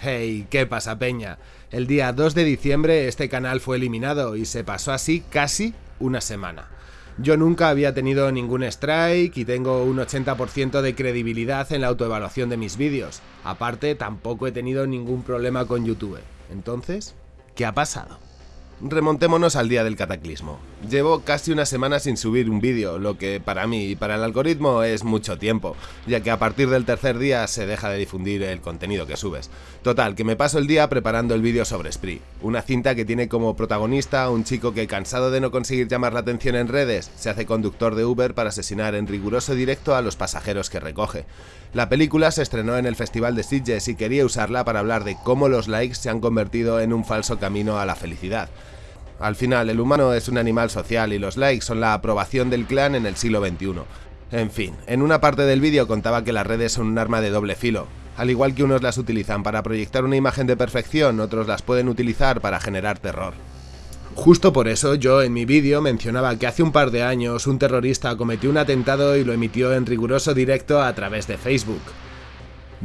Hey, ¿qué pasa peña? El día 2 de diciembre este canal fue eliminado y se pasó así casi una semana. Yo nunca había tenido ningún strike y tengo un 80% de credibilidad en la autoevaluación de mis vídeos. Aparte, tampoco he tenido ningún problema con YouTube. Entonces, ¿qué ha pasado? Remontémonos al día del cataclismo. Llevo casi una semana sin subir un vídeo, lo que para mí y para el algoritmo es mucho tiempo, ya que a partir del tercer día se deja de difundir el contenido que subes. Total, que me paso el día preparando el vídeo sobre Spree, una cinta que tiene como protagonista un chico que cansado de no conseguir llamar la atención en redes, se hace conductor de Uber para asesinar en riguroso directo a los pasajeros que recoge. La película se estrenó en el Festival de Sitges y quería usarla para hablar de cómo los likes se han convertido en un falso camino a la felicidad. Al final, el humano es un animal social y los likes son la aprobación del clan en el siglo XXI. En fin, en una parte del vídeo contaba que las redes son un arma de doble filo. Al igual que unos las utilizan para proyectar una imagen de perfección, otros las pueden utilizar para generar terror. Justo por eso yo en mi vídeo mencionaba que hace un par de años un terrorista cometió un atentado y lo emitió en riguroso directo a través de Facebook.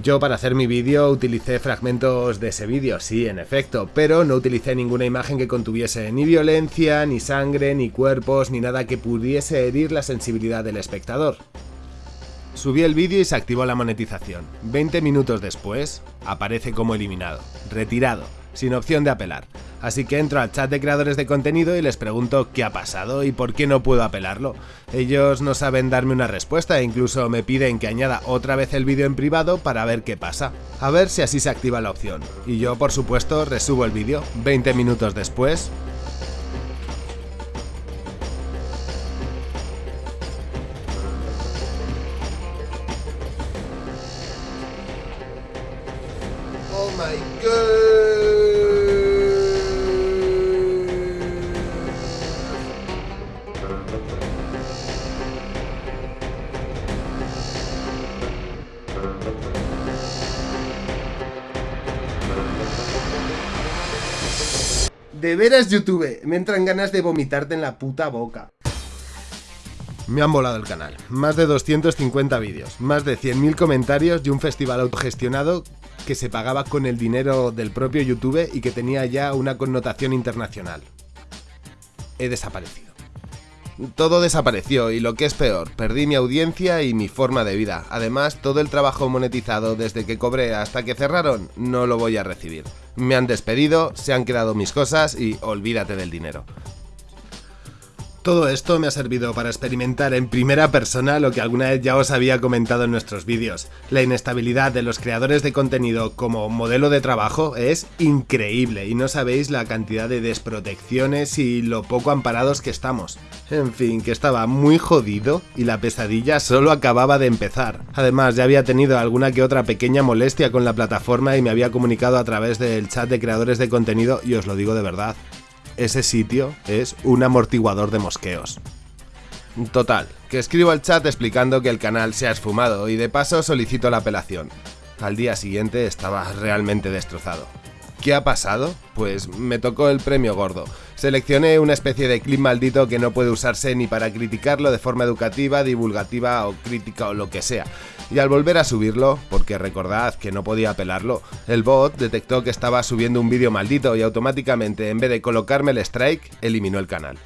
Yo para hacer mi vídeo utilicé fragmentos de ese vídeo, sí, en efecto, pero no utilicé ninguna imagen que contuviese ni violencia, ni sangre, ni cuerpos, ni nada que pudiese herir la sensibilidad del espectador. Subí el vídeo y se activó la monetización. 20 minutos después, aparece como eliminado, retirado, sin opción de apelar. Así que entro al chat de creadores de contenido y les pregunto qué ha pasado y por qué no puedo apelarlo. Ellos no saben darme una respuesta e incluso me piden que añada otra vez el vídeo en privado para ver qué pasa. A ver si así se activa la opción. Y yo por supuesto resubo el vídeo. 20 minutos después, Oh my De veras, YouTube, me entran ganas de vomitarte en la puta boca. Me han volado el canal. Más de 250 vídeos, más de 100.000 comentarios y un festival autogestionado que se pagaba con el dinero del propio YouTube y que tenía ya una connotación internacional. He desaparecido. Todo desapareció y lo que es peor, perdí mi audiencia y mi forma de vida. Además, todo el trabajo monetizado desde que cobré hasta que cerraron no lo voy a recibir. Me han despedido, se han quedado mis cosas y olvídate del dinero. Todo esto me ha servido para experimentar en primera persona lo que alguna vez ya os había comentado en nuestros vídeos. La inestabilidad de los creadores de contenido como modelo de trabajo es increíble y no sabéis la cantidad de desprotecciones y lo poco amparados que estamos. En fin, que estaba muy jodido y la pesadilla solo acababa de empezar. Además, ya había tenido alguna que otra pequeña molestia con la plataforma y me había comunicado a través del chat de creadores de contenido y os lo digo de verdad ese sitio es un amortiguador de mosqueos. Total, que escribo al chat explicando que el canal se ha esfumado y de paso solicito la apelación. Al día siguiente estaba realmente destrozado. ¿Qué ha pasado? Pues me tocó el premio gordo. Seleccioné una especie de clip maldito que no puede usarse ni para criticarlo de forma educativa, divulgativa o crítica o lo que sea. Y al volver a subirlo, porque recordad que no podía apelarlo, el bot detectó que estaba subiendo un vídeo maldito y automáticamente, en vez de colocarme el strike, eliminó el canal.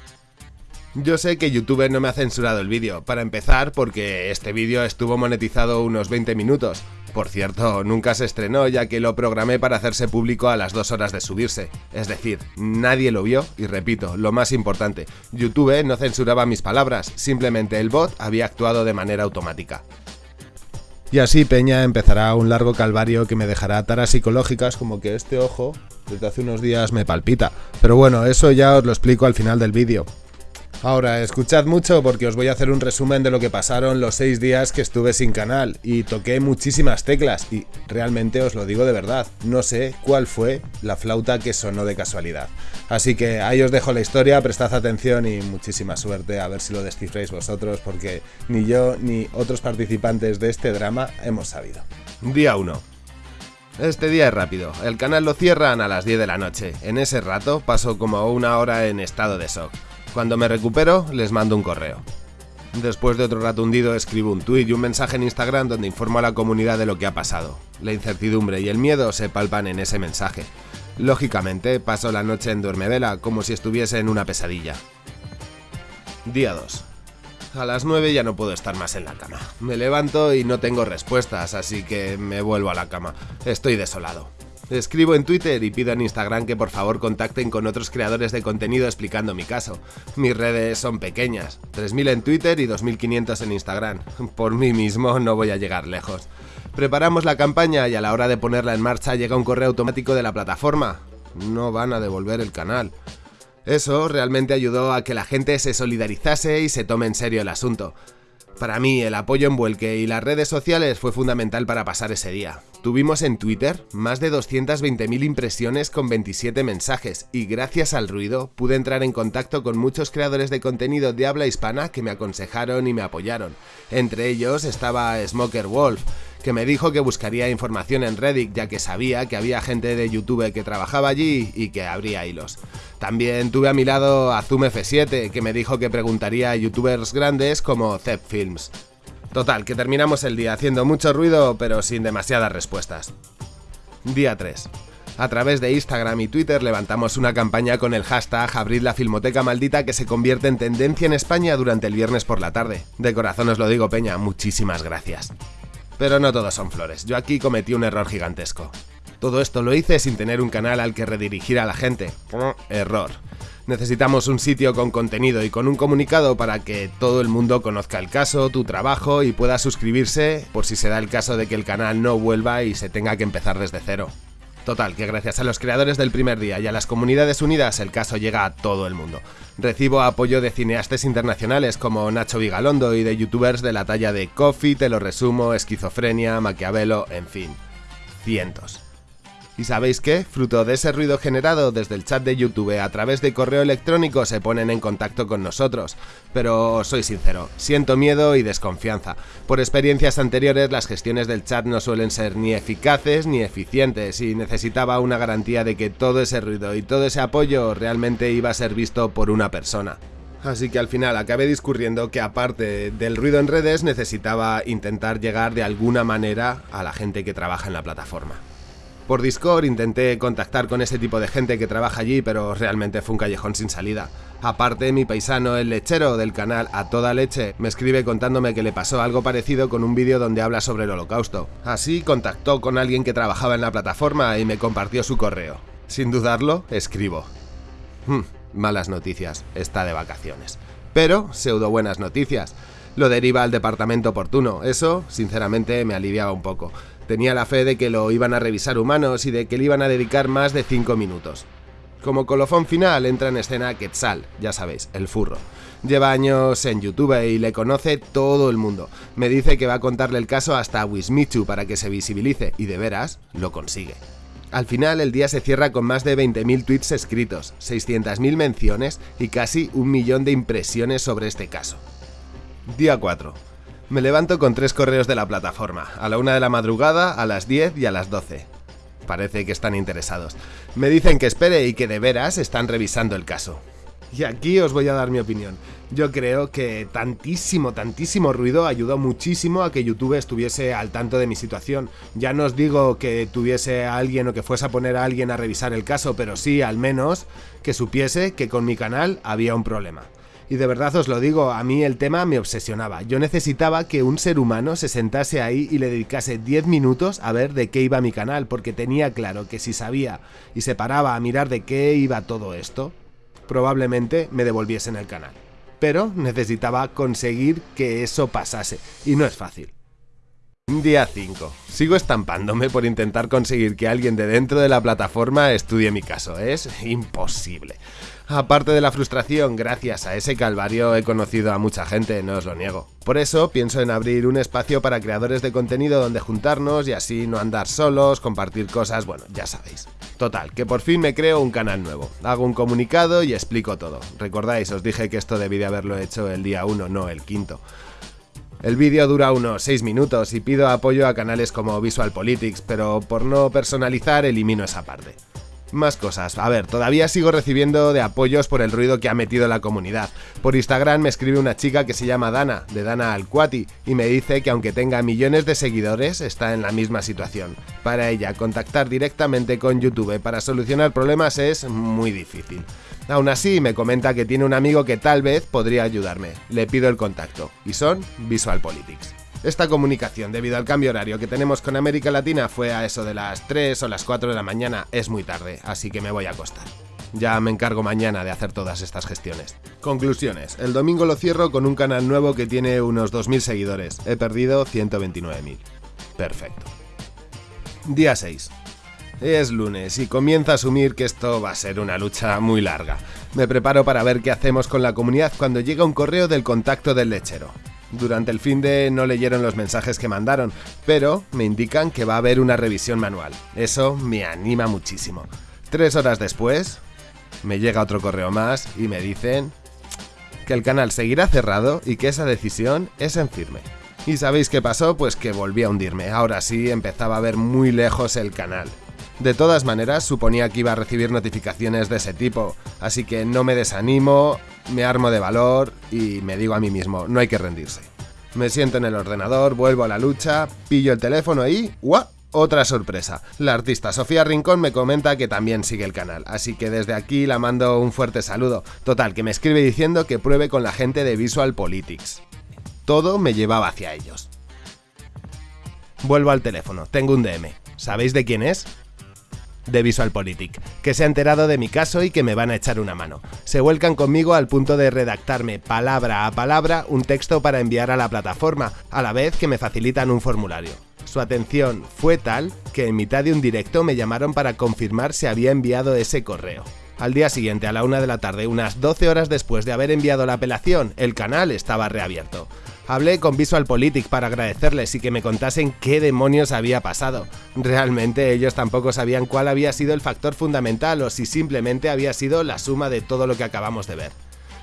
Yo sé que YouTube no me ha censurado el vídeo, para empezar porque este vídeo estuvo monetizado unos 20 minutos. Por cierto, nunca se estrenó ya que lo programé para hacerse público a las 2 horas de subirse. Es decir, nadie lo vio y repito, lo más importante, YouTube no censuraba mis palabras, simplemente el bot había actuado de manera automática. Y así Peña empezará un largo calvario que me dejará taras psicológicas como que este ojo desde hace unos días me palpita. Pero bueno, eso ya os lo explico al final del vídeo. Ahora, escuchad mucho porque os voy a hacer un resumen de lo que pasaron los 6 días que estuve sin canal y toqué muchísimas teclas y realmente os lo digo de verdad, no sé cuál fue la flauta que sonó de casualidad. Así que ahí os dejo la historia, prestad atención y muchísima suerte a ver si lo descifréis vosotros porque ni yo ni otros participantes de este drama hemos sabido. Día 1. Este día es rápido, el canal lo cierran a las 10 de la noche, en ese rato paso como una hora en estado de shock. Cuando me recupero, les mando un correo. Después de otro rato hundido, escribo un tuit y un mensaje en Instagram donde informo a la comunidad de lo que ha pasado. La incertidumbre y el miedo se palpan en ese mensaje. Lógicamente, paso la noche en duermevela, como si estuviese en una pesadilla. Día 2. A las 9 ya no puedo estar más en la cama. Me levanto y no tengo respuestas, así que me vuelvo a la cama. Estoy desolado. Escribo en Twitter y pido en Instagram que por favor contacten con otros creadores de contenido explicando mi caso. Mis redes son pequeñas, 3.000 en Twitter y 2.500 en Instagram. Por mí mismo no voy a llegar lejos. Preparamos la campaña y a la hora de ponerla en marcha llega un correo automático de la plataforma. No van a devolver el canal. Eso realmente ayudó a que la gente se solidarizase y se tome en serio el asunto. Para mí, el apoyo en Vuelque y las redes sociales fue fundamental para pasar ese día. Tuvimos en Twitter más de 220.000 impresiones con 27 mensajes y gracias al ruido pude entrar en contacto con muchos creadores de contenido de habla hispana que me aconsejaron y me apoyaron. Entre ellos estaba Smoker Wolf, que me dijo que buscaría información en Reddit ya que sabía que había gente de YouTube que trabajaba allí y que habría hilos. También tuve a mi lado a Zoom F7 que me dijo que preguntaría a youtubers grandes como Zep Films. Total, que terminamos el día haciendo mucho ruido pero sin demasiadas respuestas. Día 3. A través de Instagram y Twitter levantamos una campaña con el hashtag Abrid la Filmoteca Maldita que se convierte en tendencia en España durante el viernes por la tarde. De corazón os lo digo, Peña, muchísimas gracias. Pero no todos son flores, yo aquí cometí un error gigantesco. Todo esto lo hice sin tener un canal al que redirigir a la gente. Error. Necesitamos un sitio con contenido y con un comunicado para que todo el mundo conozca el caso, tu trabajo y pueda suscribirse por si se da el caso de que el canal no vuelva y se tenga que empezar desde cero. Total, que gracias a los creadores del primer día y a las comunidades unidas el caso llega a todo el mundo. Recibo apoyo de cineastas internacionales como Nacho Vigalondo y de youtubers de la talla de Coffee, Te lo resumo, Esquizofrenia, Maquiavelo, en fin, cientos. ¿Y sabéis qué? Fruto de ese ruido generado desde el chat de YouTube a través de correo electrónico se ponen en contacto con nosotros. Pero soy sincero, siento miedo y desconfianza. Por experiencias anteriores las gestiones del chat no suelen ser ni eficaces ni eficientes y necesitaba una garantía de que todo ese ruido y todo ese apoyo realmente iba a ser visto por una persona. Así que al final acabé discurriendo que aparte del ruido en redes necesitaba intentar llegar de alguna manera a la gente que trabaja en la plataforma. Por Discord intenté contactar con ese tipo de gente que trabaja allí, pero realmente fue un callejón sin salida. Aparte, mi paisano, el lechero del canal A Toda Leche, me escribe contándome que le pasó algo parecido con un vídeo donde habla sobre el holocausto. Así contactó con alguien que trabajaba en la plataforma y me compartió su correo. Sin dudarlo, escribo. Hmm, malas noticias, está de vacaciones. Pero, pseudo buenas noticias. Lo deriva al departamento oportuno. Eso, sinceramente, me aliviaba un poco. Tenía la fe de que lo iban a revisar humanos y de que le iban a dedicar más de 5 minutos. Como colofón final entra en escena Quetzal, ya sabéis, el furro. Lleva años en YouTube y le conoce todo el mundo. Me dice que va a contarle el caso hasta a Wismichu para que se visibilice y de veras lo consigue. Al final el día se cierra con más de 20.000 tweets escritos, 600.000 menciones y casi un millón de impresiones sobre este caso. Día 4. Me levanto con tres correos de la plataforma, a la una de la madrugada, a las 10 y a las 12. Parece que están interesados. Me dicen que espere y que de veras están revisando el caso. Y aquí os voy a dar mi opinión. Yo creo que tantísimo, tantísimo ruido ayudó muchísimo a que YouTube estuviese al tanto de mi situación. Ya no os digo que tuviese a alguien o que fuese a poner a alguien a revisar el caso, pero sí al menos que supiese que con mi canal había un problema. Y de verdad os lo digo, a mí el tema me obsesionaba. Yo necesitaba que un ser humano se sentase ahí y le dedicase 10 minutos a ver de qué iba mi canal, porque tenía claro que si sabía y se paraba a mirar de qué iba todo esto, probablemente me devolviesen el canal. Pero necesitaba conseguir que eso pasase, y no es fácil. Día 5. Sigo estampándome por intentar conseguir que alguien de dentro de la plataforma estudie mi caso. Es imposible. Aparte de la frustración, gracias a ese calvario he conocido a mucha gente, no os lo niego. Por eso pienso en abrir un espacio para creadores de contenido donde juntarnos y así no andar solos, compartir cosas, bueno, ya sabéis. Total, que por fin me creo un canal nuevo. Hago un comunicado y explico todo. Recordáis, os dije que esto debí de haberlo hecho el día 1, no el quinto. El vídeo dura unos 6 minutos y pido apoyo a canales como Visual Politics, pero por no personalizar elimino esa parte. Más cosas. A ver, todavía sigo recibiendo de apoyos por el ruido que ha metido la comunidad. Por Instagram me escribe una chica que se llama Dana, de Dana Alcuati, y me dice que aunque tenga millones de seguidores, está en la misma situación. Para ella, contactar directamente con YouTube para solucionar problemas es muy difícil. Aún así, me comenta que tiene un amigo que tal vez podría ayudarme. Le pido el contacto, y son Visual Politics. Esta comunicación, debido al cambio horario que tenemos con América Latina, fue a eso de las 3 o las 4 de la mañana, es muy tarde, así que me voy a acostar. Ya me encargo mañana de hacer todas estas gestiones. Conclusiones. El domingo lo cierro con un canal nuevo que tiene unos 2.000 seguidores. He perdido 129.000. Perfecto. Día 6. Es lunes y comienza a asumir que esto va a ser una lucha muy larga. Me preparo para ver qué hacemos con la comunidad cuando llega un correo del contacto del lechero. Durante el fin de no leyeron los mensajes que mandaron, pero me indican que va a haber una revisión manual. Eso me anima muchísimo. Tres horas después, me llega otro correo más y me dicen que el canal seguirá cerrado y que esa decisión es en firme. ¿Y sabéis qué pasó? Pues que volví a hundirme. Ahora sí empezaba a ver muy lejos el canal. De todas maneras, suponía que iba a recibir notificaciones de ese tipo, así que no me desanimo, me armo de valor y me digo a mí mismo, no hay que rendirse. Me siento en el ordenador, vuelvo a la lucha, pillo el teléfono y ¡guau! Otra sorpresa. La artista Sofía Rincón me comenta que también sigue el canal, así que desde aquí la mando un fuerte saludo. Total, que me escribe diciendo que pruebe con la gente de Visual Politics. Todo me llevaba hacia ellos. Vuelvo al teléfono, tengo un DM. ¿Sabéis de quién es? De VisualPolitik, que se ha enterado de mi caso y que me van a echar una mano. Se vuelcan conmigo al punto de redactarme palabra a palabra un texto para enviar a la plataforma, a la vez que me facilitan un formulario. Su atención fue tal que en mitad de un directo me llamaron para confirmar si había enviado ese correo. Al día siguiente, a la una de la tarde, unas 12 horas después de haber enviado la apelación, el canal estaba reabierto. Hablé con VisualPolitik para agradecerles y que me contasen qué demonios había pasado. Realmente ellos tampoco sabían cuál había sido el factor fundamental o si simplemente había sido la suma de todo lo que acabamos de ver.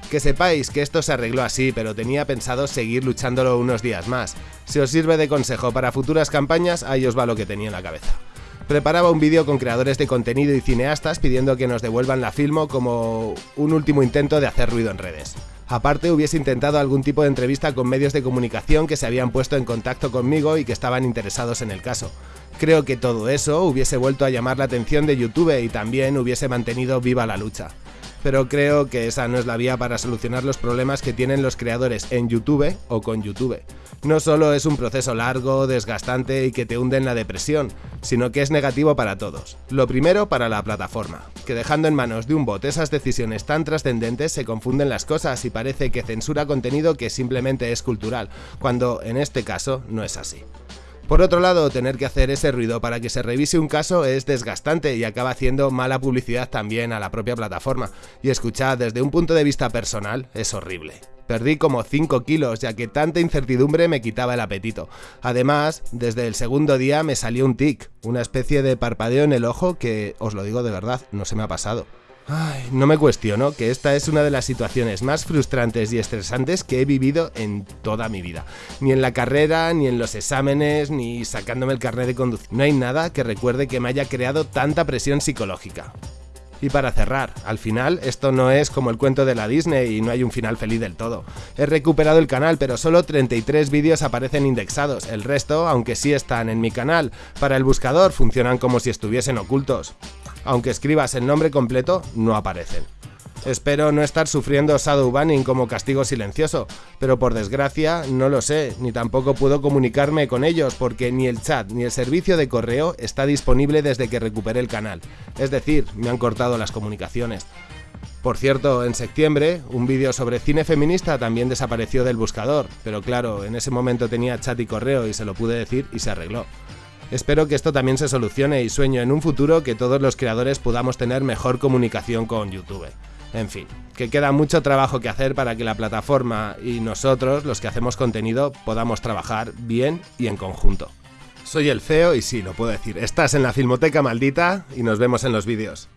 Que sepáis que esto se arregló así, pero tenía pensado seguir luchándolo unos días más. Si os sirve de consejo para futuras campañas, ahí os va lo que tenía en la cabeza. Preparaba un vídeo con creadores de contenido y cineastas pidiendo que nos devuelvan la filmo como un último intento de hacer ruido en redes. Aparte, hubiese intentado algún tipo de entrevista con medios de comunicación que se habían puesto en contacto conmigo y que estaban interesados en el caso. Creo que todo eso hubiese vuelto a llamar la atención de YouTube y también hubiese mantenido viva la lucha. Pero creo que esa no es la vía para solucionar los problemas que tienen los creadores en YouTube o con YouTube. No solo es un proceso largo, desgastante y que te hunde en la depresión, sino que es negativo para todos. Lo primero para la plataforma, que dejando en manos de un bot esas decisiones tan trascendentes se confunden las cosas y parece que censura contenido que simplemente es cultural, cuando en este caso no es así. Por otro lado, tener que hacer ese ruido para que se revise un caso es desgastante y acaba haciendo mala publicidad también a la propia plataforma, y escuchar desde un punto de vista personal es horrible. Perdí como 5 kilos ya que tanta incertidumbre me quitaba el apetito. Además, desde el segundo día me salió un tic, una especie de parpadeo en el ojo que, os lo digo de verdad, no se me ha pasado. Ay, no me cuestiono que esta es una de las situaciones más frustrantes y estresantes que he vivido en toda mi vida. Ni en la carrera, ni en los exámenes, ni sacándome el carnet de conducir. No hay nada que recuerde que me haya creado tanta presión psicológica. Y para cerrar, al final esto no es como el cuento de la Disney y no hay un final feliz del todo. He recuperado el canal pero solo 33 vídeos aparecen indexados, el resto, aunque sí están en mi canal, para el buscador funcionan como si estuviesen ocultos. Aunque escribas el nombre completo, no aparecen. Espero no estar sufriendo shadow banning como castigo silencioso, pero por desgracia no lo sé, ni tampoco puedo comunicarme con ellos porque ni el chat ni el servicio de correo está disponible desde que recuperé el canal, es decir, me han cortado las comunicaciones. Por cierto, en septiembre, un vídeo sobre cine feminista también desapareció del buscador, pero claro, en ese momento tenía chat y correo y se lo pude decir y se arregló. Espero que esto también se solucione y sueño en un futuro que todos los creadores podamos tener mejor comunicación con YouTube. En fin, que queda mucho trabajo que hacer para que la plataforma y nosotros, los que hacemos contenido, podamos trabajar bien y en conjunto. Soy el feo y sí, lo puedo decir, estás en la Filmoteca Maldita y nos vemos en los vídeos.